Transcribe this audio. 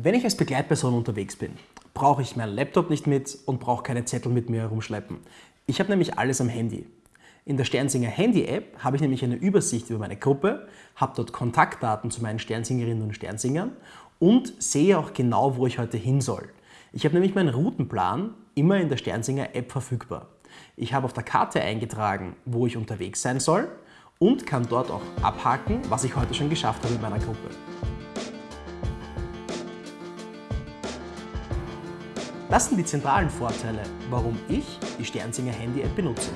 Wenn ich als Begleitperson unterwegs bin, brauche ich meinen Laptop nicht mit und brauche keine Zettel mit mir herumschleppen. Ich habe nämlich alles am Handy. In der Sternsinger Handy-App habe ich nämlich eine Übersicht über meine Gruppe, habe dort Kontaktdaten zu meinen Sternsingerinnen und Sternsingern und sehe auch genau, wo ich heute hin soll. Ich habe nämlich meinen Routenplan immer in der Sternsinger App verfügbar. Ich habe auf der Karte eingetragen, wo ich unterwegs sein soll und kann dort auch abhaken, was ich heute schon geschafft habe in meiner Gruppe. Das sind die zentralen Vorteile, warum ich die Sternsinger Handy-App benutze.